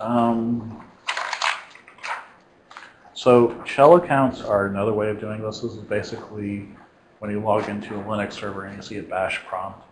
Um, so shell accounts are another way of doing this. This is basically when you log into a Linux server and you see a bash prompt.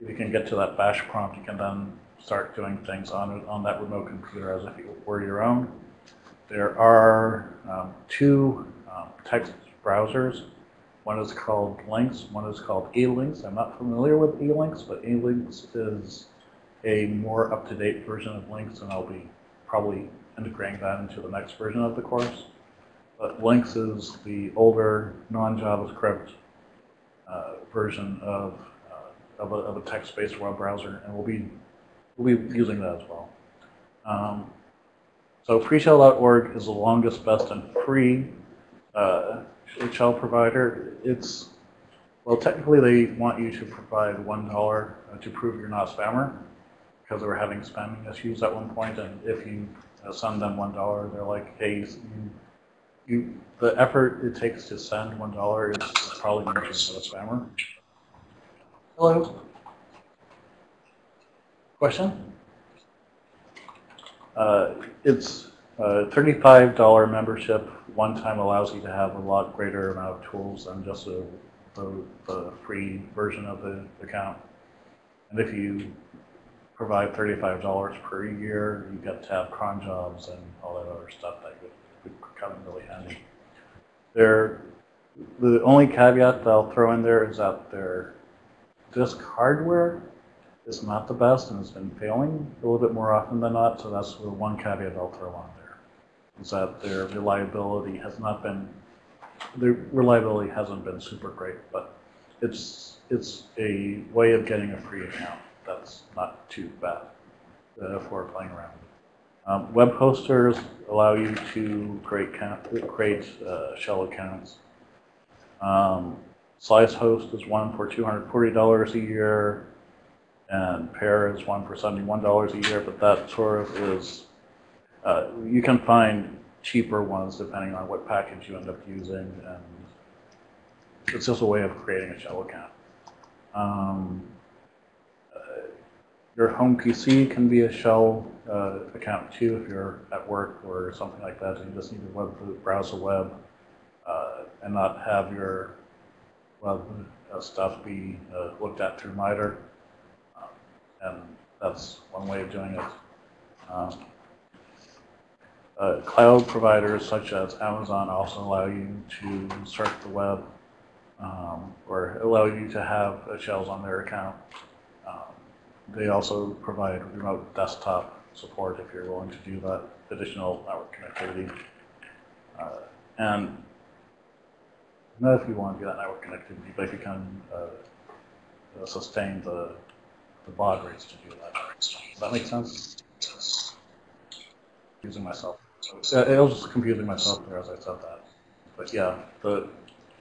If you can get to that bash prompt, you can then start doing things on, on that remote computer as if it were your own. There are um, two um, text browsers. One is called Lynx, one is called eLinks. I'm not familiar with eLinks, but eLinks is a more up-to-date version of Links, and I'll be probably integrating that into the next version of the course. But Links is the older non-JavaScript uh, version of, uh, of a, of a text-based web browser, and we'll be, we'll be using that as well. Um, so freeshell.org is the longest, best, and free uh, shell provider. It's, well, technically they want you to provide $1 to prove you're not a spammer because they were having spamming issues at one point, and if you uh, send them $1, they're like, hey, you, you, the effort it takes to send $1 is probably going to be a spammer. Hello? Question? Uh, It's a $35 membership, one time allows you to have a lot greater amount of tools than just a, the, the free version of the account. And if you provide $35 per year, you get to have cron jobs and all that other stuff that would, come in really handy. There, the only caveat that I'll throw in there is that their disk hardware is not the best and has been failing a little bit more often than not, so that's the one caveat I'll throw on there. Is that their reliability has not been, the reliability hasn't been super great, but it's, it's a way of getting a free account. That's not too bad for playing around. Um, web hosters allow you to create, create uh, shell accounts. Um, SliceHost is one for $240 a year and Pair is one for $71 a year, but that sort of is, uh, you can find cheaper ones depending on what package you end up using, and it's just a way of creating a shell account. Um, your home PC can be a shell uh, account too if you're at work or something like that, and you just need to web, browse the web uh, and not have your web uh, stuff be uh, looked at through MITRE and that's one way of doing it. Um, uh, cloud providers such as Amazon also allow you to search the web um, or allow you to have shells on their account. They also provide remote desktop support if you're willing to do that, additional network connectivity. Uh, and not if you want to do that network connectivity, but if you can uh, sustain the the baud rates to do that. Does that make sense? Using myself. Uh, I was just confusing myself there as I said that. But yeah, the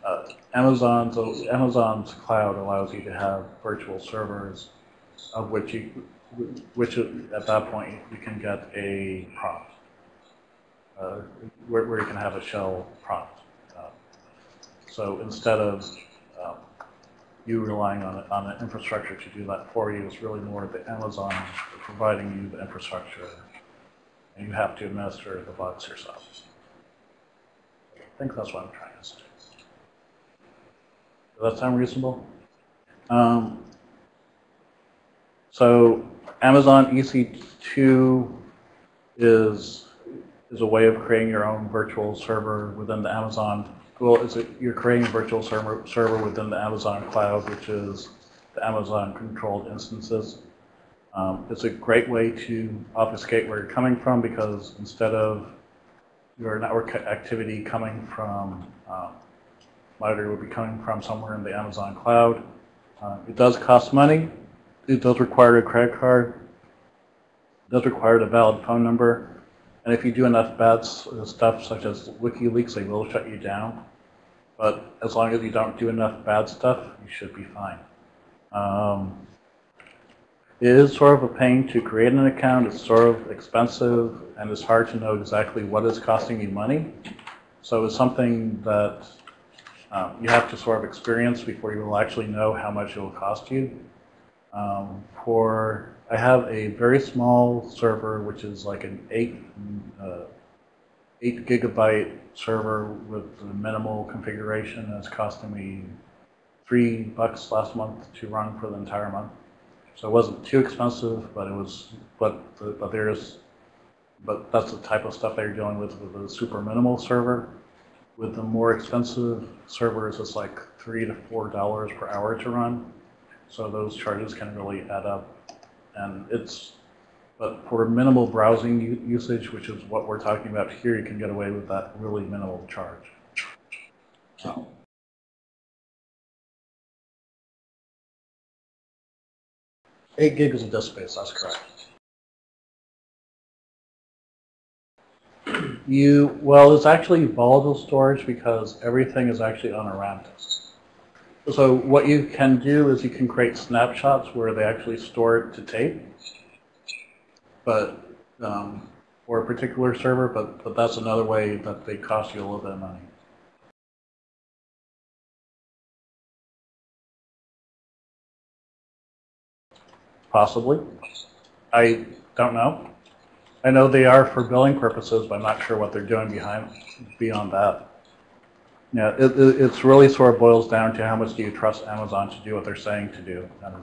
uh, Amazon's Amazon's cloud allows you to have virtual servers, of which you, which at that point you can get a prompt, uh, where, where you can have a shell prompt. Uh, so instead of um, you relying on, on an infrastructure to do that for you. It's really more the Amazon providing you the infrastructure, and you have to administer the bugs yourself. I think that's what I'm trying to say. Does that sound reasonable? Um, so Amazon EC2 is is a way of creating your own virtual server within the Amazon well, is it you're creating a virtual server, server within the Amazon cloud, which is the Amazon controlled instances. Um, it's a great way to obfuscate where you're coming from because instead of your network activity coming from um, MITRE would be coming from somewhere in the Amazon cloud. Uh, it does cost money. It does require a credit card. It does require a valid phone number. And if you do enough bad stuff, such as WikiLeaks, they will shut you down. But as long as you don't do enough bad stuff, you should be fine. Um, it is sort of a pain to create an account. It's sort of expensive, and it's hard to know exactly what is costing you money. So it's something that um, you have to sort of experience before you will actually know how much it will cost you. Um, for I have a very small server, which is like an eight uh, eight gigabyte server with the minimal configuration. It's costing me three bucks last month to run for the entire month. So it wasn't too expensive, but it was, but, but there's, but that's the type of stuff that you're dealing with with a super minimal server. With the more expensive servers, it's like three to four dollars per hour to run. So those charges can really add up. And it's, but for minimal browsing usage, which is what we're talking about here, you can get away with that really minimal charge. So. 8 gigs of disk space, that's correct. You, well, it's actually volatile storage because everything is actually on a RAM. So what you can do is you can create snapshots where they actually store it to tape, but um, for a particular server, but, but that's another way that they cost you a little bit of money. Possibly. I don't know. I know they are for billing purposes, but I'm not sure what they're doing behind beyond that. Yeah, it, it, it's really sort of boils down to how much do you trust Amazon to do what they're saying to do, and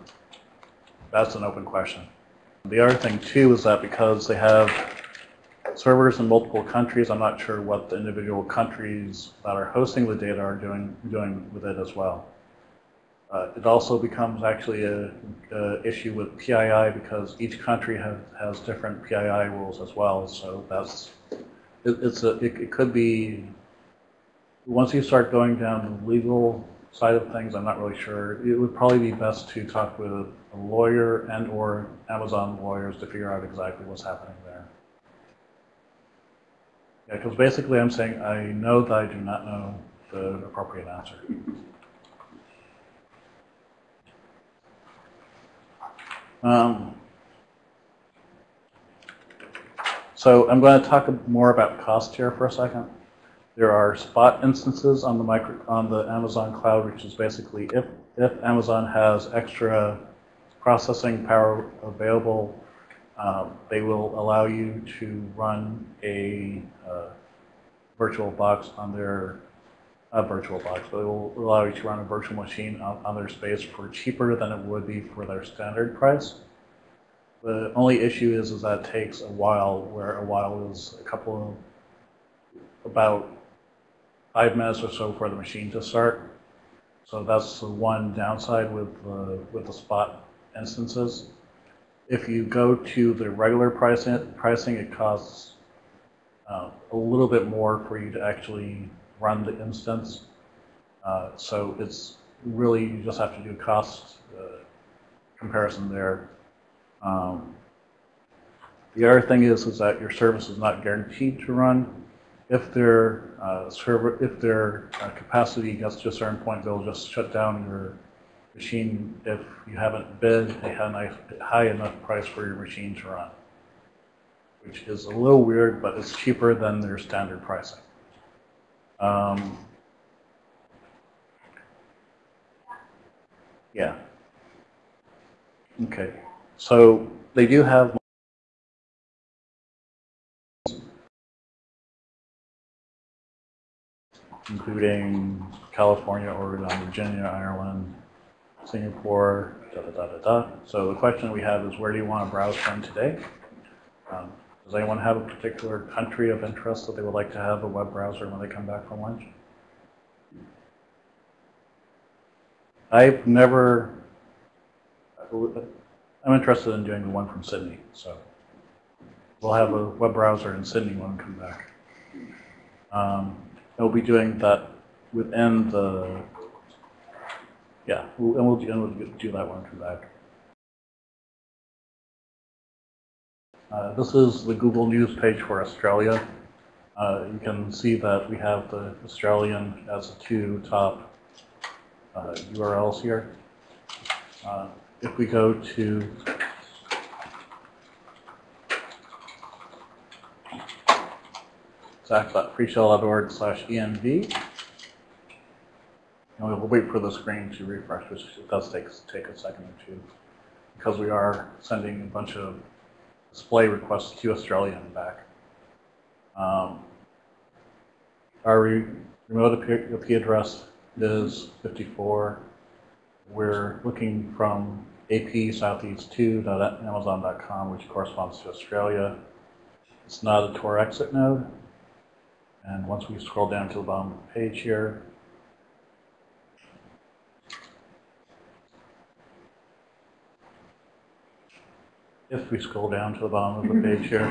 that's an open question. The other thing too is that because they have servers in multiple countries, I'm not sure what the individual countries that are hosting the data are doing doing with it as well. Uh, it also becomes actually a, issue with PII because each country has, has different PII rules as well. So that's it, it's a it, it could be once you start going down the legal side of things, I'm not really sure. It would probably be best to talk with a lawyer and or Amazon lawyers to figure out exactly what's happening there. Yeah, because basically I'm saying I know that I do not know the appropriate answer. Um, so I'm going to talk more about cost here for a second. There are spot instances on the micro, on the Amazon cloud, which is basically if, if Amazon has extra processing power available, um, they will allow you to run a uh, virtual box on their a virtual box, it will allow you to run a virtual machine on, on their space for cheaper than it would be for their standard price. The only issue is, is that takes a while, where a while is a couple of, about five minutes or so for the machine to start. So that's the one downside with the, with the spot instances. If you go to the regular pricing, pricing it costs uh, a little bit more for you to actually run the instance. Uh, so it's really, you just have to do cost uh, comparison there. Um, the other thing is, is that your service is not guaranteed to run. If their uh, server, if their uh, capacity gets to a certain point, they'll just shut down your machine if you haven't bid a high enough price for your machine to run, which is a little weird, but it's cheaper than their standard pricing. Um, yeah. Okay. So they do have including California, Oregon, Virginia, Ireland, Singapore, da da da da da. So the question we have is where do you want to browse from today? Um, does anyone have a particular country of interest that they would like to have a web browser when they come back from lunch? I've never, I'm interested in doing the one from Sydney, so we'll have a web browser in Sydney when we come back. Um, we'll be doing that within the, yeah, and we'll, and we'll do that when we come back. Uh, this is the Google News page for Australia. Uh, you can see that we have the Australian as the two top uh, URLs here. Uh, if we go to zach.freeshell.org slash env, and we'll wait for the screen to refresh, which does take, take a second or two. because we are sending a bunch of display requests to Australia and back. Um, our re- remote IP IP address is 54. We're looking from ap southeast2.amazon.com, which corresponds to Australia. It's not a Tor exit node. And once we scroll down to the bottom of the page here, if we scroll down to the bottom of the page here,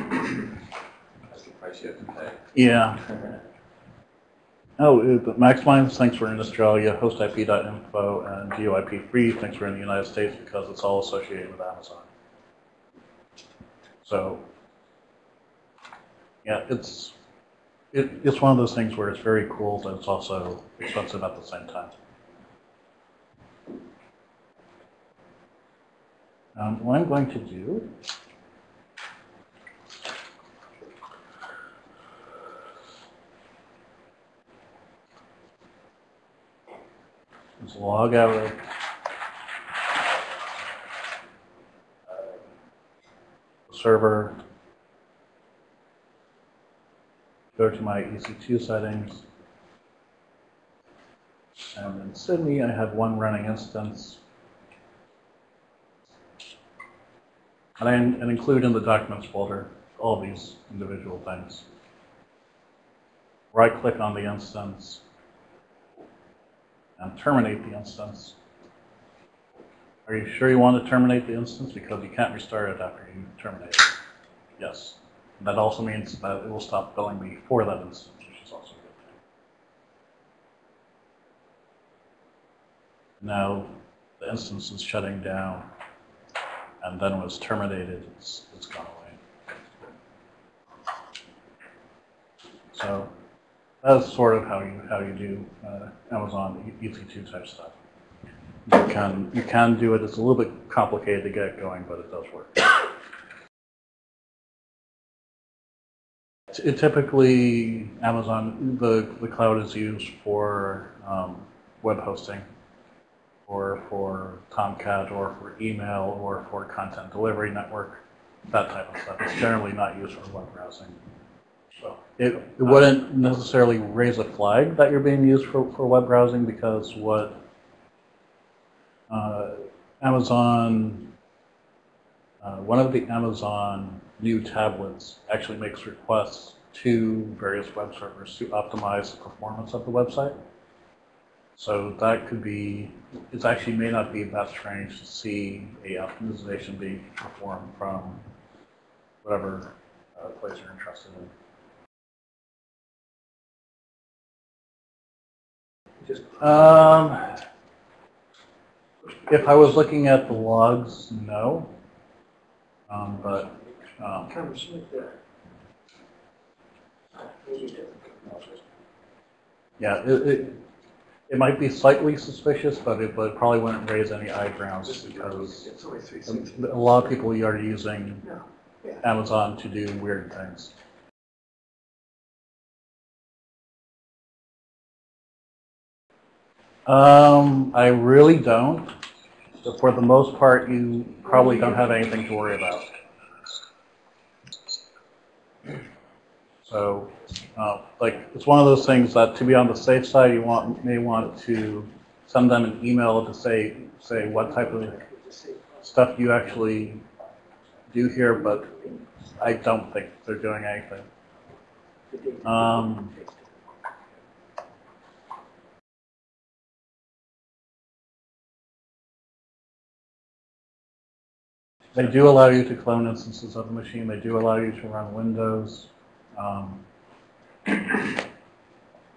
That's the price you have to pay. yeah. Oh, uh, but Maxmind thinks we're in Australia, hostip.info, and GeoIP free thanks we're in the United States because it's all associated with Amazon. So, yeah, it's it, it's one of those things where it's very cool, but it's also expensive at the same time. Um, what I'm going to do is log out of server, to my EC2 settings, and in Sydney I have one running instance. And I and include in the documents folder all these individual things. Right click on the instance, and terminate the instance. Are you sure you want to terminate the instance? Because you can't restart it after you terminate it. Yes. That also means that it will stop billing me for that instance, which is also a good thing. Now, the instance is shutting down, and then it's terminated, it's, it's gone away. So that's sort of how you how you do uh, Amazon EC2 type stuff. You can you can do it. It's a little bit complicated to get it going, but it does work. Typically, Amazon the the cloud is used for um, web hosting, or for Tomcat, or for email, or for content delivery network, that type of stuff. It's generally not used for web browsing. So it, it wouldn't necessarily raise a flag that you're being used for, for web browsing because what uh, Amazon, uh, one of the Amazon new tablets actually makes requests to various web servers to optimize the performance of the website. So that could be, it actually may not be that strange to see a optimization being performed from whatever uh, place you're interested in. Just Um, if I was looking at the logs, no. Um, but, um, comes with the. yeah, it, it, it might be slightly suspicious, but it, but probably wouldn't raise any eyebrows because It's only three sixty. a lot of people are using Amazon to do weird things. Um, I really don't. But for the most part, you probably don't have anything to worry about. So, uh, like, it's one of those things that to be on the safe side, you want, may want to send them an email to say, say what type of stuff you actually do here, but I don't think they're doing anything. Um, They do allow you to clone instances of the machine. They do allow you to run Windows. Um,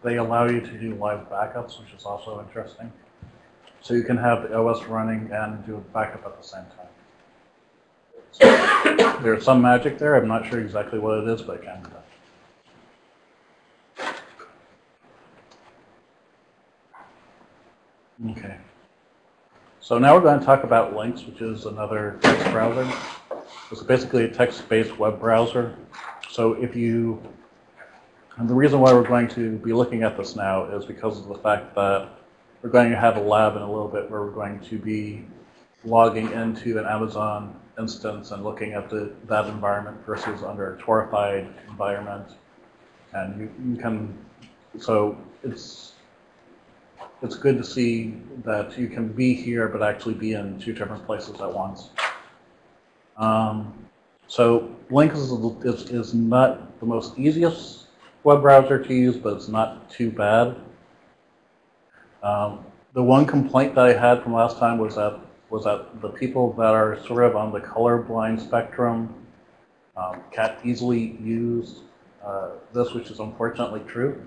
they allow you to do live backups, which is also interesting. So you can have the OS running and do a backup at the same time. So there's some magic there. I'm not sure exactly what it is, but it can be done. Okay. So now we're going to talk about Lynx, which is another text browser. It's basically a text-based web browser. So if you, and the reason why we're going to be looking at this now is because of the fact that we're going to have a lab in a little bit where we're going to be logging into an Amazon instance and looking at the, that environment versus under a Torified environment. And you, you can, so it's, it's good to see that you can be here but actually be in two different places at once. Um, so Link is, is, is not the most easiest web browser to use, but it's not too bad. Um, the one complaint that I had from last time was that was that the people that are sort of on the colorblind spectrum um, can't easily use uh, this, which is unfortunately true.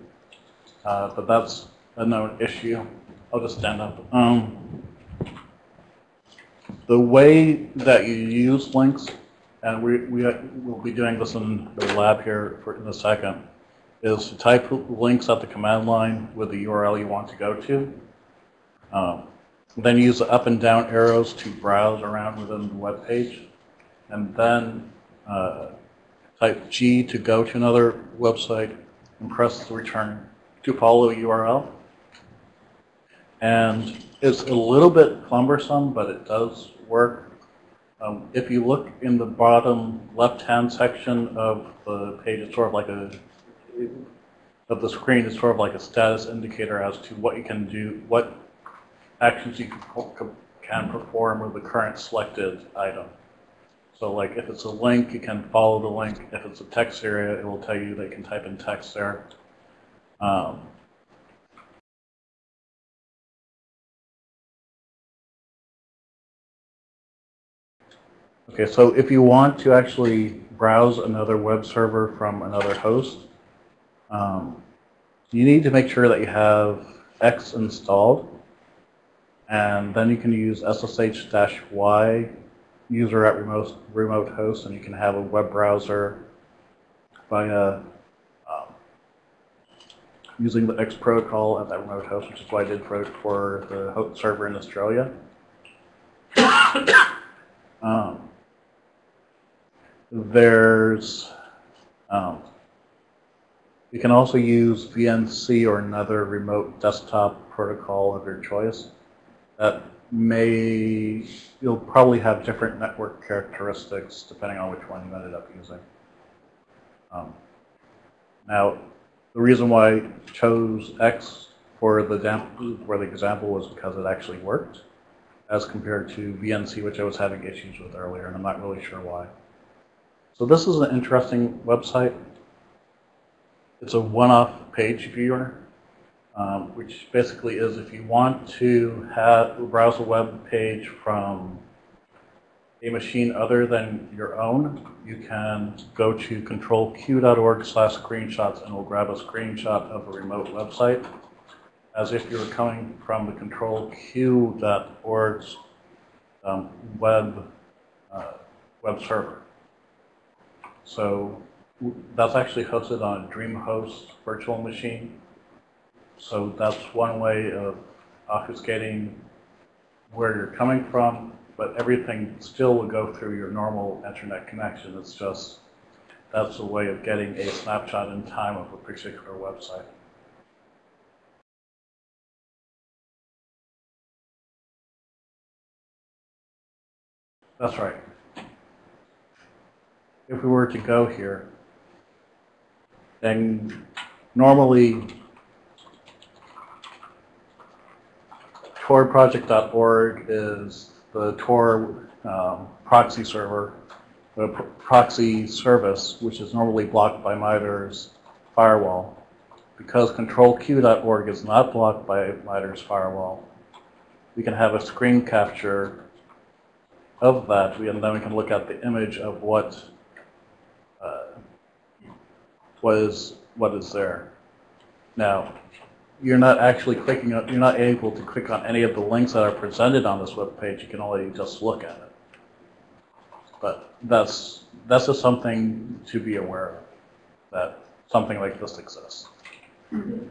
Uh, but that's a known issue. I'll just stand up. Um, the way that you use links, and we, we will be doing this in the lab here for, in a second, is to type links at the command line with the URL you want to go to. Um, then use the up and down arrows to browse around within the web page. And then uh, type G to go to another website and press the return to follow URL. And it's a little bit cumbersome, but it does work. Um, if you look in the bottom left-hand section of the page, it's sort of like a, of the screen, it's sort of like a status indicator as to what you can do, what actions you can can perform with the current selected item. So like if it's a link, you can follow the link. If it's a text area, it will tell you they can type in text there. Um, okay, so if you want to actually browse another web server from another host, um, you need to make sure that you have X installed. And then you can use SSH-Y user at remote, remote host, and you can have a web browser via um, using the X protocol at that remote host, which is what I did for, for the host server in Australia. um, there's, um, you can also use VNC or another remote desktop protocol of your choice that may, you'll probably have different network characteristics depending on which one you ended up using. Um, now, the reason why I chose X for the, for the example was because it actually worked as compared to VNC, which I was having issues with earlier, and I'm not really sure why. So this is an interesting website. It's a one-off page viewer um, which basically is if you want to have browse a web page from a machine other than your own, you can go to controlq.org slash screenshots and we'll grab a screenshot of a remote website as if you were coming from the controlq.org's um, web, uh, web server. So that's actually hosted on DreamHost virtual machine. So that's one way of obfuscating where you're coming from, but everything still will go through your normal internet connection. It's just that's a way of getting a snapshot in time of a particular website. That's right. If we were to go here, then normally torproject.org is the Tor um, proxy server, the pr proxy service, which is normally blocked by MITRE's firewall. Because controlq.org is not blocked by MITRE's firewall, we can have a screen capture of that, and then we can look at the image of what what is what is there. Now, you're not actually clicking on, you're not able to click on any of the links that are presented on this web page. You can only just look at it. But that's, that's just something to be aware of, that something like this exists. Mhm.